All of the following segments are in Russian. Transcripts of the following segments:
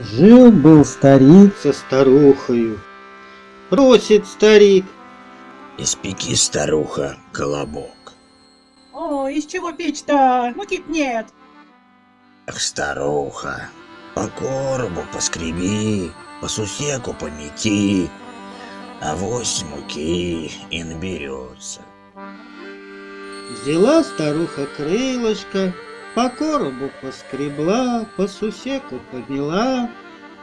Жил-был старик со старухою. Просит старик. Испеки, старуха, колобок. О, из чего печь-то? Муки нет. Ах, старуха, по коробу поскреби, по сусеку помети, а вось муки и наберется. Взяла старуха крылышко, по коробу поскребла, по сусеку подняла,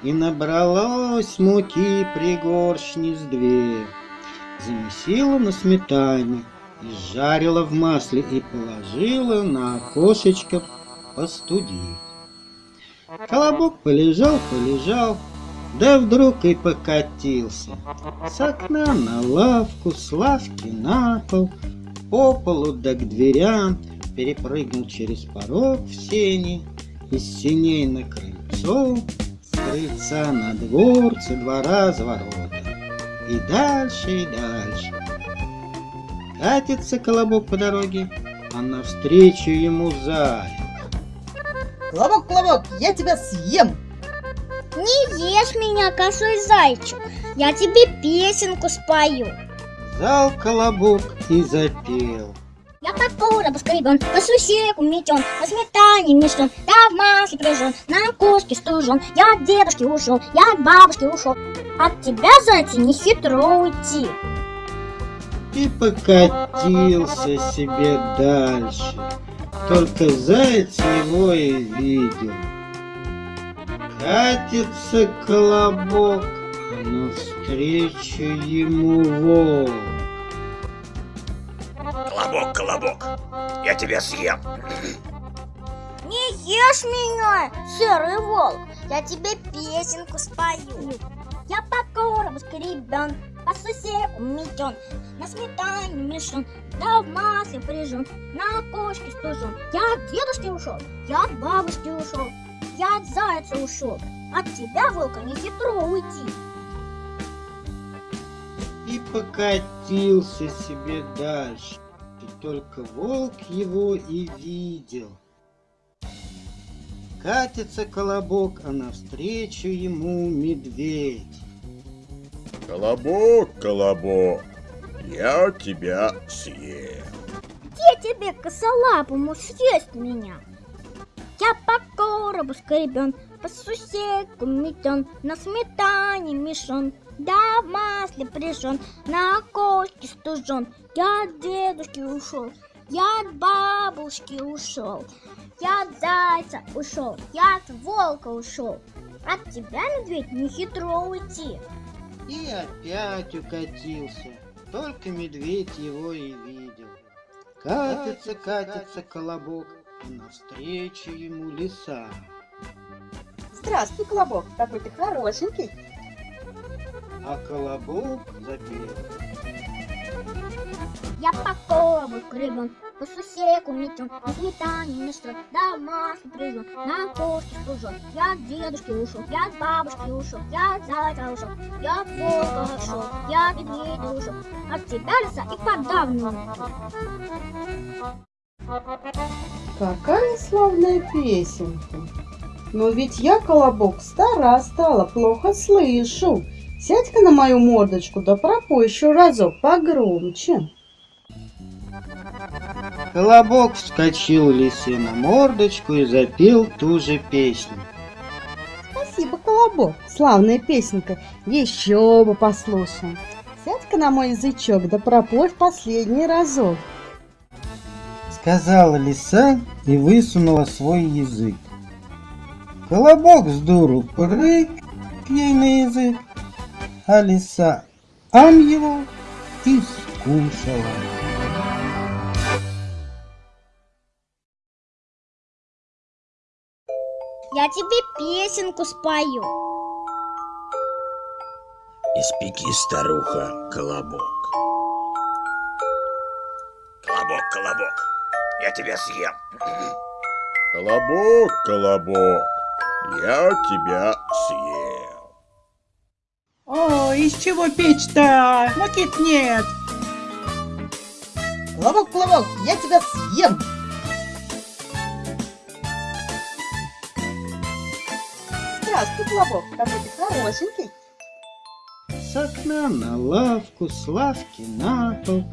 И набралось муки пригоршни с две. Замесила на сметане, изжарила в масле и положила на окошечко постудить. Колобок полежал, полежал, да вдруг и покатился. С окна на лавку, с лавки на пол, по полу да к дверям, перепрыгнул через порог в сени, из сеней на крыльцо, с крыльца на двор, со двора за ворота. И дальше, и дальше. Катится колобок по дороге, а навстречу ему заяц. Колобок, колобок, я тебя съем. Не ешь меня, косой зайчик, я тебе песенку спою. Зал колобок и запел. Я по коробу скребен, по сусеку метен, на сметане мешен, да в масле прижен, на кошке стужен. Я от дедушки ушел, я от бабушки ушел. От тебя, зайца, не хитро уйти. И покатился себе дальше. Только заяц его и видел. Катится колобок, а навстречу ему волк. Колобок, я тебя съем. Не ешь меня, серый волк, я тебе песенку спою. Я по коробу скребен, по сусеку метен, на сметане мешен, да в масле прижен, на кошке стужен. Я от дедушки ушел, я от бабушки ушел, я от зайца ушел. От тебя, волка, не хитро уйти. И покатился себе дальше. И только волк его и видел. Катится колобок, а навстречу ему медведь. Колобок, колобок, я тебя съем. Где тебе, косолапому, съесть меня? Я по коробу скребен, по сусеку метен, на сметане мешен, да в масле прижен, на окошке стужен. Я от дедушки ушел, я от бабушки ушел, я от зайца ушел, я от волка ушел. От тебя, медведь, не хитро уйти. И опять укатился. Только медведь его и видел. Катится, катится колобок, навстречу ему лиса. Здравствуй, колобок, какой ты хорошенький. А колобок запел. Я по коробу скребен, по сусеку метен, на сметане мешен, да в масле прижен, на кошке стужен. Я от дедушки ушел, я от бабушки ушел, я от зайца ушел, я от волка ушел, я от медведя ушел. От тебя, лиса, и подавно Какая славная песенка. Но ведь я, колобок, стара стала, плохо слышу. Сядь-ка на мою мордочку, да пропой еще разок погромче. Колобок вскочил лисе на мордочку и запел ту же песню. Спасибо, колобок, славная песенка. Еще бы послушаем. Сядь-ка на мой язычок, да пропой в последний разок. Сказала лиса и высунула свой язык. Колобок с дуру прыг ей на язык, а лиса ам его и скушала. Я тебе песенку спою. Испеки, старуха, колобок. Колобок, колобок, я тебя съем. Колобок, колобок, я тебя съем. О, из чего печь-то? Муки нет. Колобок, колобок, я тебя съем. Здравствуй, Колобок, какой ты хорошенький. С окна на лавку, с лавки на пол,